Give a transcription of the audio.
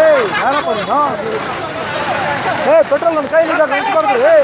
ಏಯ್ ಏ ಪೆಟ್ರೋಲ್ ನನ್ನ ಕೈಲಿ ಈಗ ಏ